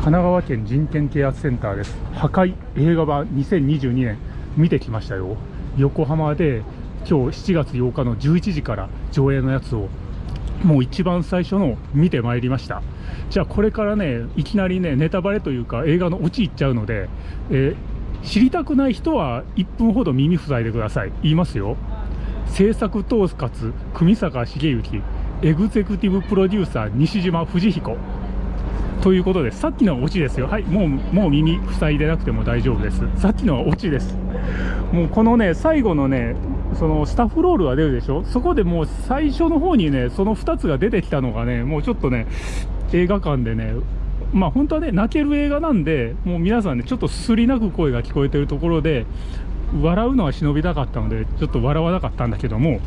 神奈川県人権啓発センターです。破壊映画版2022年。見てきましたよ。横浜で今日7月8日の11時から上映のやつをもう一番最初の見てまいりました。じゃあこれからねいきなりねネタバレというか映画のオチいっちゃうので、えー、知りたくない人は1分ほど耳塞いでください。言いますよ。制作統括組坂茂之エグゼクティブプロデューサー西島藤彦。ということでさっきのはオチですよ。はいもうもう耳塞いでなくても大丈夫です。さっきのはオチです。もうこのね最後のねそのスタッフロールが出るでしょ？そこでもう最初の方にねその2つが出てきたのがねもうちょっとね映画館でねまあ本当はね泣ける映画なんでもう皆さんねちょっとすすり泣く声が聞こえてるところで笑うのは忍びたかったのでちょっと笑わなかったんだけども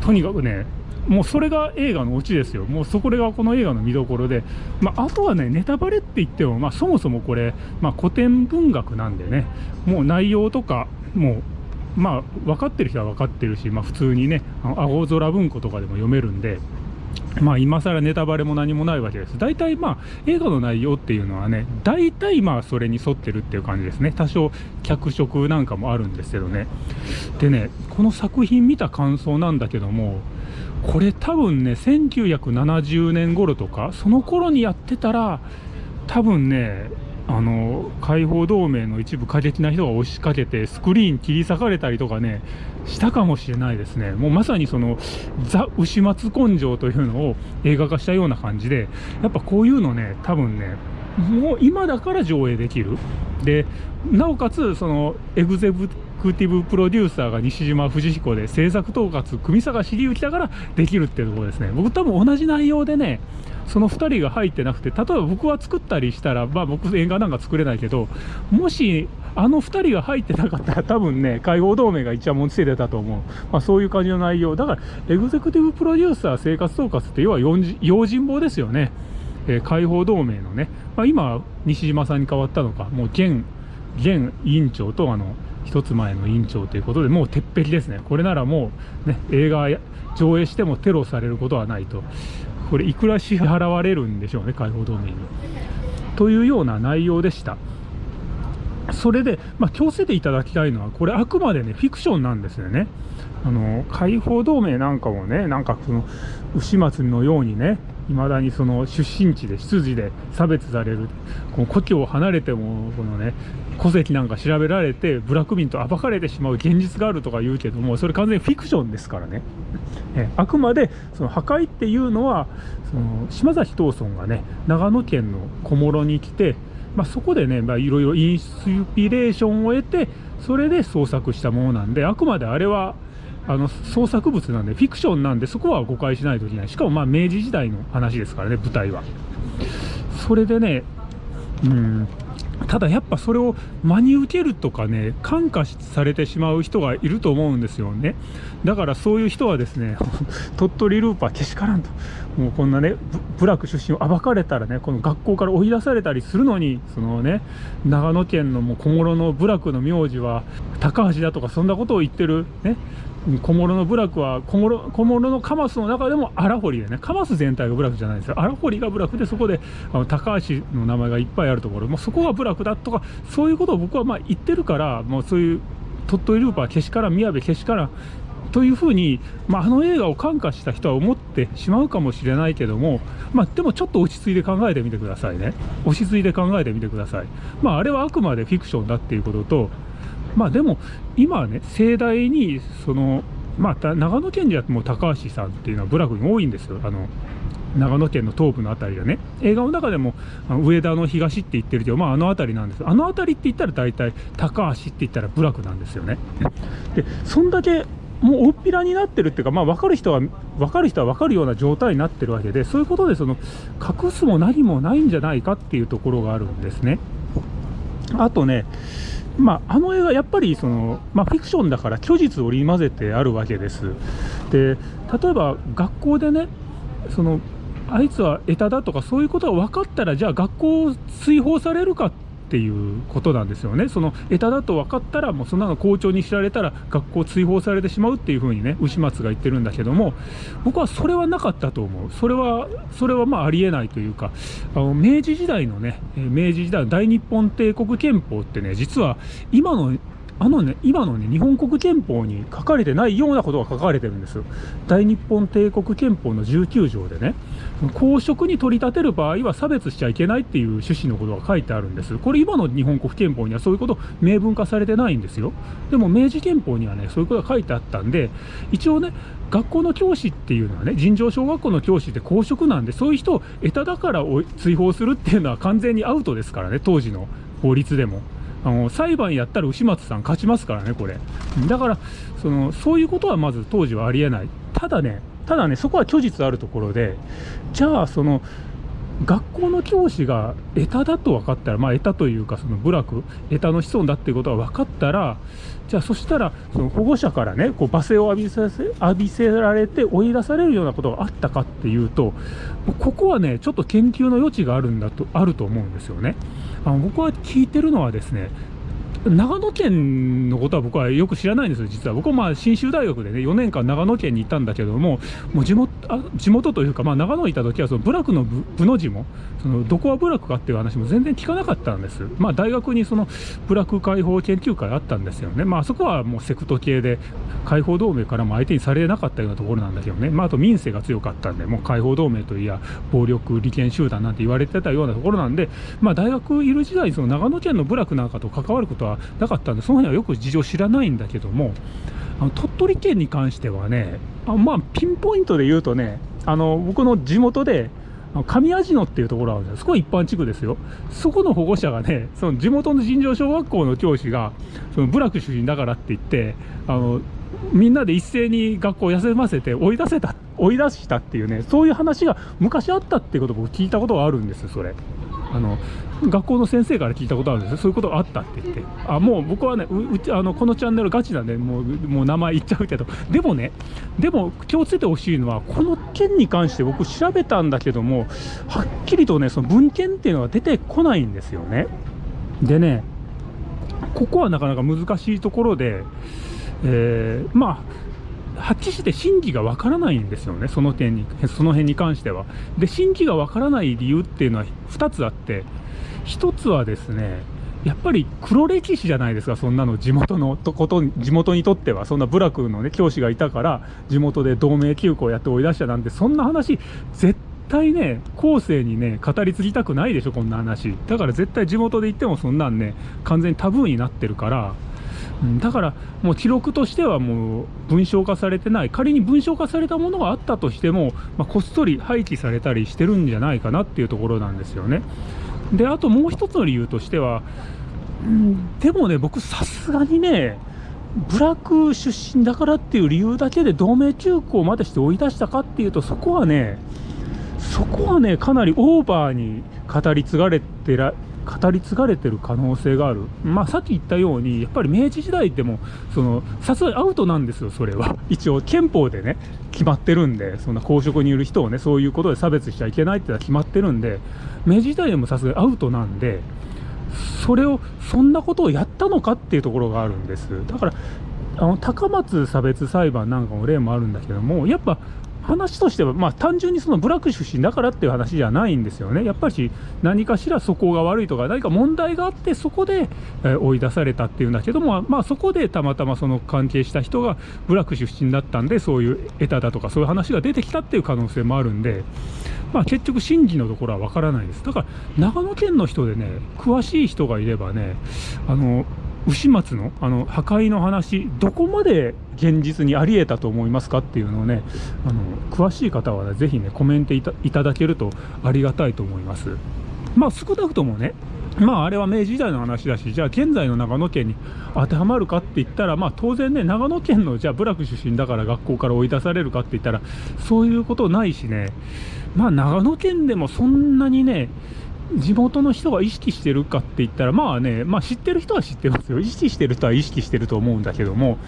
とにかくねもうそれが映画のオチですよ、もうそこがこの映画の見どころで、まあ、あとはね、ネタバレって言っても、まあ、そもそもこれ、まあ、古典文学なんでね、もう内容とか、もう、まあ、分かってる人は分かってるし、まあ、普通にね、青空文庫とかでも読めるんで、まあ、今更ネタバレも何もないわけです。大体まあ映画の内容っていうのはね、大体まあそれに沿ってるっていう感じですね。多少脚色なんかもあるんですけどね。でね、この作品見た感想なんだけども、これ多分ね1970年頃とかその頃にやってたら多分ねあの解放同盟の一部過激な人が押しかけてスクリーン切り裂かれたりとかねしたかもしれないですね。もうまさにそのザ・牛松根性というのを映画化したような感じでやっぱこういうのね多分ねもう今だから上映できる。でなおかつそのエグゼブクティブプロデューサーが西島藤彦で制作統括組坂茂之だからできるっていうところですね。僕多分同じ内容でねその2人が入ってなくて例えば僕は作ったりしたらまあ僕映画なんか作れないけどもしあの2人が入ってなかったら多分ね解放同盟が一番持ちついてたと思う、まあ、そういう感じの内容。だからエグゼクティブプロデューサー生活統括って要は用心棒ですよね。えー、解放同盟のね、まあ、今、西島さんに変わったのか、もう現現委員長とあの一つ前の委員長ということでもう鉄壁ですね。これならもう、ね、映画上映してもテロされることはないと。これいくら支払われるんでしょうね解放同盟に。というような内容でした。それで、まあ、気をつけていただきたいのはこれあくまでねフィクションなんですよね。あの解放同盟なんかもねなんかその牛松のようにねいまだにその出身地で出自で差別されるこの故郷を離れてもこのね戸籍なんか調べられて部落民と暴かれてしまう現実があるとか言うけどもそれ完全にフィクションですからね。えあくまでその破壊っていうのはその島崎藤村がね長野県の小諸に来て、まあ、そこでね、ま、いろいろインスピレーションを得てそれで創作したものなんであくまであれはあの創作物なんでフィクションなんでそこは誤解しないといけない。しかもまあ明治時代の話ですからね舞台は。それでねうんただやっぱそれを真に受けるとかね感化されてしまう人がいると思うんですよね。だからそういう人はですね 鳥取ルーパーけしからんと。もうこんなね部落出身を暴かれたらねこの学校から追い出されたりするのにそのね長野県のもう小諸の部落の名字は高橋だとかそんなことを言ってるね小諸の部落は小諸小諸のカマスの中でも荒堀でね。カマス全体が部落じゃないですよ。荒堀が部落でそこであの高橋の名前がいっぱいあるところ。もうそこが部落だとかそういうことを僕はまあ言ってるからもうそういう鳥取ルーパーけしからん宮部けしからんというふうに、まあ、あの映画を感化した人は思ってしまうかもしれないけども、まあ、でもちょっと落ち着いて考えてみてくださいね。落ち着いて考えてみてください。まああれはあくまでフィクションだっていうこととまあでも今はね盛大にそのまあ長野県ではもう高橋さんっていうのは部落に多いんですよ。あの長野県の東部の辺りでね。映画の中でも上田の東って言ってるけど、まあ、あの辺りなんです。あの辺りって言ったら大体高橋って言ったら部落なんですよね。でそんだけもう大っぴらになってるっていうか、まあ、分かる人は分かる人は分かるような状態になってるわけでそういうことでその隠すも何もないんじゃないかっていうところがあるんですね。あとねまあ、あの映画、やっぱりその、まあ、フィクションだから虚実を織り交ぜてあるわけです。で例えば学校でねそのあいつは下手だとかそういうことが分かったらじゃあ学校を追放されるかっっていうことなんですよね、その枝だと分かったら、もうそんなの校長に知られたら、学校追放されてしまうっていうふうにね、牛松が言ってるんだけども、僕はそれはなかったと思う、それは、それはまあありえないというか、あの明治時代のね、明治時代の大日本帝国憲法ってね、実は今のあのね、今のね、日本国憲法に書かれてないようなことが書かれてるんですよ。大日本帝国憲法の19条でね、公職に取り立てる場合は差別しちゃいけないっていう趣旨のことが書いてあるんです。これ今の日本国憲法にはそういうこと明文化されてないんですよ。でも明治憲法にはね、そういうことが書いてあったんで、一応ね、学校の教師っていうのはね、尋常小学校の教師って公職なんで、そういう人を得ただから追放するっていうのは完全にアウトですからね、当時の法律でも。あの裁判やったら牛松さん勝ちますからね、これ。だからその、そういうことはまず当時はありえない。ただね、ただね、そこは虚実あるところで、じゃあ、その、学校の教師がエタだと分かったら、まあ、エタというか、その部落、エタの子孫だっていうことが分かったら、じゃあ、そしたら、その保護者からね、こう罵声を浴びさせ浴びせられて追い出されるようなことがあったかっていうと、ここはね、ちょっと研究の余地があるんだと、あると思うんですよね。あの僕は聞いてるのはですね、長野県のことは僕はよく知らないんですよ、実は。僕はまあ信州大学でね、4年間長野県に行ったんだけども、もう地元あ地元というか、まあ、長野にいた時はその部落の部の字も、そのどこは部落かっていう話も全然聞かなかったんです。まあ、大学にその部落解放研究会あったんですよね。まあ、そこはもうセクト系で、解放同盟からも相手にされなかったようなところなんだけどね、まあ、あと民生が強かったんで、もう解放同盟といや、暴力利権集団なんて言われてたようなところなんで、まあ、大学いる時代、その長野県の部落なんかと関わることはなかったんで、その辺はよく事情知らないんだけども、あの鳥取県に関してはね、あまあ、ピンポイントで言うとね、あの僕の地元で、上味野っていうところがあるんですそこは一般地区ですよ。そこの保護者がね、その地元の尋常小学校の教師が、その部落出身だからって言って、あのみんなで一斉に学校を休ませて追い出せた、追い出したっていうね、そういう話が昔あったっていうこと僕聞いたことがあるんですそれ。あの学校の先生から聞いたことあるんですよ、そういうことがあったって言って、あもう僕はねうちあの、このチャンネルガチなんで、もうもう名前言っちゃうけど、でもね、でも気をつけてほしいのは、この件に関して僕、調べたんだけども、はっきりとね、その文献っていうのが出てこないんですよね。でね、ここはなかなか難しいところで、えー、まあ、はっきりして真偽がわからないんですよね、その点に、その辺に関しては。で、真偽がわからない理由っていうのは2つあって、1つはですね、やっぱり黒歴史じゃないですか、そんなの地元のとこと地元にとっては、そんな部落の、ね、教師がいたから、地元で同盟休校やって追い出したなんて、そんな話、絶対ね、後世にね、語り継ぎたくないでしょ、こんな話。だから絶対地元で言っても、そんなんね、完全にタブーになってるから、だからもう記録としてはもう文章化されてない仮に文章化されたものがあったとしても、まあ、こっそり廃棄されたりしてるんじゃないかなっていうところなんですよね。であともう一つの理由としては、うん、でもね僕さすがにね部落出身だからっていう理由だけで同盟休校までして追い出したかっていうとそこはねそこはねかなりオーバーに語り継がれてら語り継がれてる可能性がある、まあ、さっき言ったように、やっぱり明治時代でも、さすがにアウトなんですよ、それは。一応、憲法でね、決まってるんで、そんな公職にいる人をね、そういうことで差別しちゃいけないってのは決まってるんで、明治時代でもさすがにアウトなんで、それを、そんなことをやったのかっていうところがあるんです。だからあの高松差別裁判なんかの例もあるんだけども、やっぱ話としては、まあ、単純にその部落出身だからっていう話じゃないんですよね、やっぱり何かしら素行が悪いとか、何か問題があって、そこで、え追い出されたっていうんだけども、まあ、そこでたまたまその関係した人が部落出身だったんで、そういう得ただとか、そういう話が出てきたっていう可能性もあるんで、まあ、結局、真偽のところは分からないです。だから長野県の人でね、詳しい人がいればね、あの牛松のあの破壊の話、どこまで現実にあり得たと思いますかっていうのをね、あの詳しい方は、ね、ぜひね、コメントいただけるとありがたいと思います。まあ、少なくともね、まあ、あれは明治時代の話だし、じゃあ現在の長野県に当てはまるかって言ったら、まあ、当然ね、長野県のじゃあ部落出身だから学校から追い出されるかって言ったら、そういうことないしね、まあ、長野県でもそんなにね、地元の人が意識してるかって言ったら、まあね、まあ知ってる人は知ってますよ。意識してる人は意識してると思うんだけども、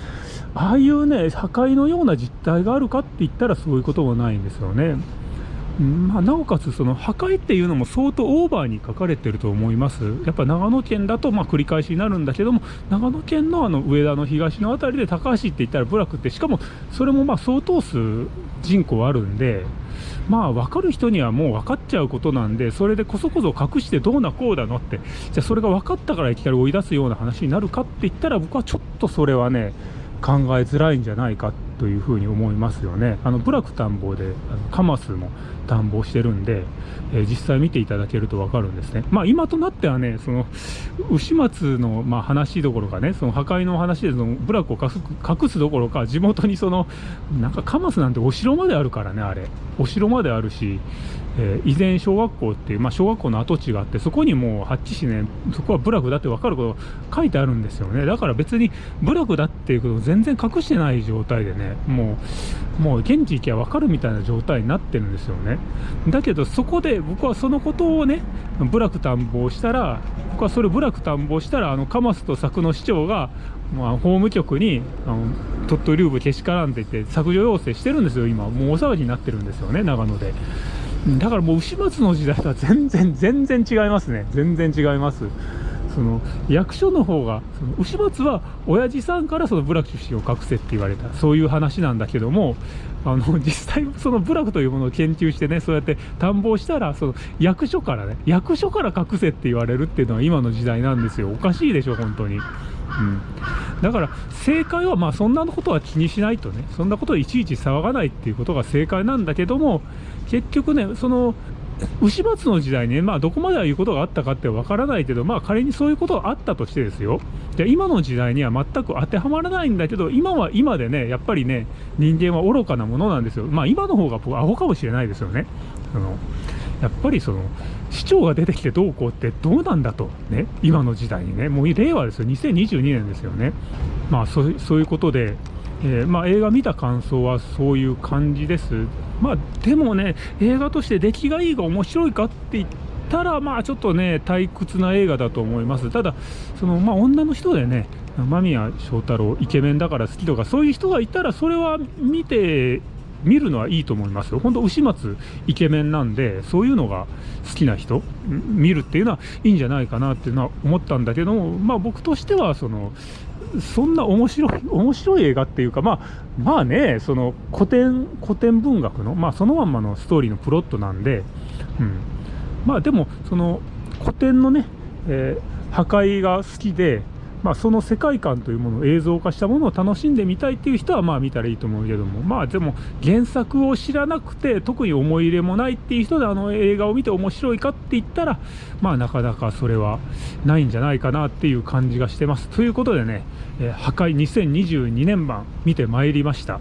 ああいうね、破壊のような実態があるかって言ったらそういうこともないんですよね。まあ、なおかつその破壊っていうのも相当オーバーに書かれてると思います。やっぱ長野県だとまあ繰り返しになるんだけども長野県のあの上田の東の辺りで高橋って言ったら部落ってしかもそれもまあ相当数人口あるんでまあ分かる人にはもう分かっちゃうことなんでそれでこそこそ隠してどうなこうだのってじゃあそれが分かったからいきなり追い出すような話になるかって言ったら僕はちょっとそれはね考えづらいんじゃないかってというふうに思いますよね。あの部落田んぼであのカマスも田んぼしてるんで、えー、実際見ていただけると分かるんですね。まあ今となってはね、その牛松のまあ話どころかね、その破壊の話でその部落を隠すどころか、地元にそのなんかカマスなんてお城まであるからね、あれ。お城まであるし、えー、以前小学校っていう、まあ、小学校の跡地があってそこにもうハッチ市ねそこは部落だって分かること書いてあるんですよね。だから別に部落だっていうことを全然隠してない状態でねもうもう現地行きゃ分かるみたいな状態になってるんですよね。だけどそこで僕はそのことをね部落探訪したら僕はそれ部落探訪したらあのカマスと佐久の市長がまあ、法務局にあの鳥取流部けしからんって言って削除要請してるんですよ今。もう大騒ぎになってるんですよね長野で。だからもう牛松の時代とは全然 全然違いますね。全然違います。その役所の方がその牛松は親父さんからその部落出身を隠せって言われた。そういう話なんだけどもあの 実際その部落というものを研究してねそうやって探訪したらその役所からね役所から隠せって言われるっていうのは今の時代なんですよ。おかしいでしょ本当に。うん、だから正解はまあそんなことは気にしないとねそんなことをいちいち騒がないっていうことが正解なんだけども結局ねその牛松の時代ね、まあ、どこまでは言うことがあったかってわからないけど、まあ、仮にそういうことがあったとしてですよ、じゃ今の時代には全く当てはまらないんだけど、今は今でね、やっぱりね、人間は愚かなものなんですよ、まあ、今の方が僕、アホかもしれないですよね。そのやっぱりその市長が出てきてどうこうってどうなんだと、ね、今の時代にね、もう令和ですよ、2022年ですよね、まあそういうことで、えー、まあ、映画見た感想はそういう感じです。まあ、でもね、映画として出来がいいが面白いかって言ったら、まあ、ちょっとね、退屈な映画だと思います。ただ、そのまあ、女の人でね、間宮祥太朗、イケメンだから好きとか、そういう人がいたら、それは見て見るのはいいと思いますよ。本当、牛松イケメンなんで、そういうのが好きな人、見るっていうのはいいんじゃないかなっていうのは思ったんだけども、まあ僕としては、その、そんな面白い、面白い映画っていうか、まあ、まあね、その古典、古典文学の、まあそのまんまのストーリーのプロットなんで、うん。まあでも、その古典のね、えー、破壊が好きで、まあ、その世界観というものを映像化したものを楽しんでみたいっていう人はまあ見たらいいと思うけども。まあでも原作を知らなくて特に思い入れもないっていう人であの映画を見て面白いかって言ったらまあなかなかそれはないんじゃないかなっていう感じがしてます。ということでね、え、破壊2022年版見てまいりました。